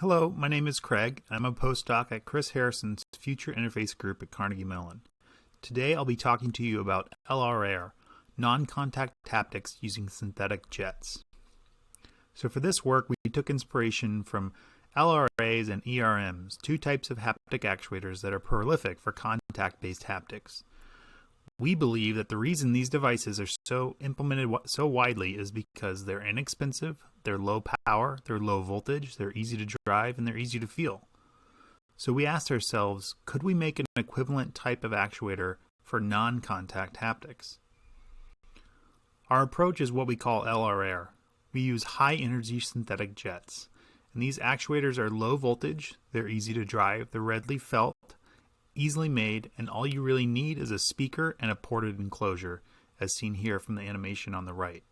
Hello, my name is Craig. I'm a postdoc at Chris Harrison's Future Interface Group at Carnegie Mellon. Today I'll be talking to you about LRAir, non-contact haptics using synthetic jets. So for this work, we took inspiration from LRAs and ERMs, two types of haptic actuators that are prolific for contact-based haptics. We believe that the reason these devices are so implemented so widely is because they're inexpensive, they're low power, they're low voltage, they're easy to drive, and they're easy to feel. So we asked ourselves, could we make an equivalent type of actuator for non-contact haptics? Our approach is what we call LRAir. We use high energy synthetic jets. And these actuators are low voltage, they're easy to drive, they're readily felt, easily made, and all you really need is a speaker and a ported enclosure, as seen here from the animation on the right.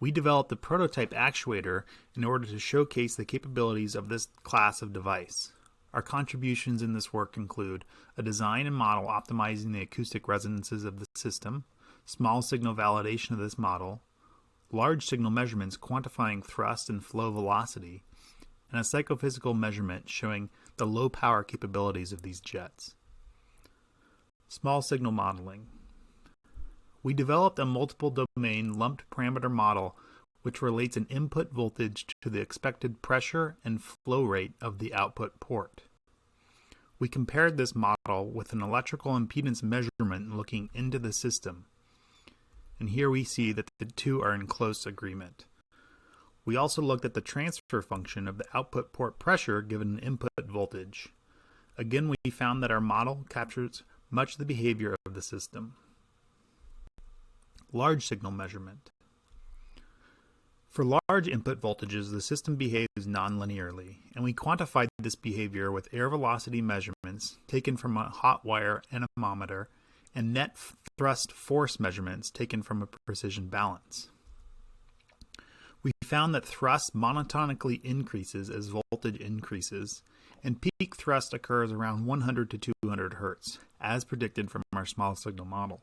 We developed the prototype actuator in order to showcase the capabilities of this class of device. Our contributions in this work include a design and model optimizing the acoustic resonances of the system, small signal validation of this model, large signal measurements quantifying thrust and flow velocity, and a psychophysical measurement showing the low power capabilities of these jets. Small signal modeling. We developed a multiple domain lumped parameter model which relates an input voltage to the expected pressure and flow rate of the output port. We compared this model with an electrical impedance measurement looking into the system. And here we see that the two are in close agreement. We also looked at the transfer function of the output port pressure given an input voltage. Again, we found that our model captures much of the behavior of the system. Large signal measurement. For large input voltages, the system behaves nonlinearly, and we quantified this behavior with air velocity measurements taken from a hot wire anemometer and net thrust force measurements taken from a precision balance. We found that thrust monotonically increases as voltage increases, and peak thrust occurs around 100 to 200 Hz, as predicted from our small signal model.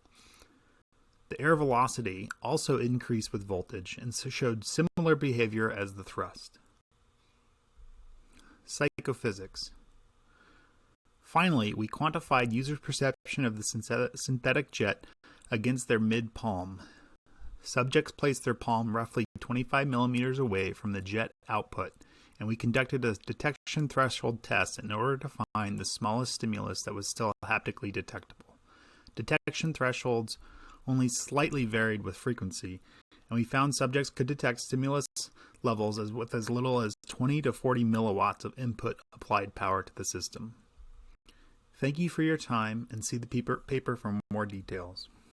The air velocity also increased with voltage and showed similar behavior as the thrust. Psychophysics. Finally, we quantified users' perception of the synthetic jet against their mid palm Subjects placed their palm roughly 25 millimeters away from the jet output, and we conducted a detection threshold test in order to find the smallest stimulus that was still haptically detectable. Detection thresholds only slightly varied with frequency, and we found subjects could detect stimulus levels as with as little as 20 to 40 milliwatts of input applied power to the system. Thank you for your time and see the paper, paper for more details.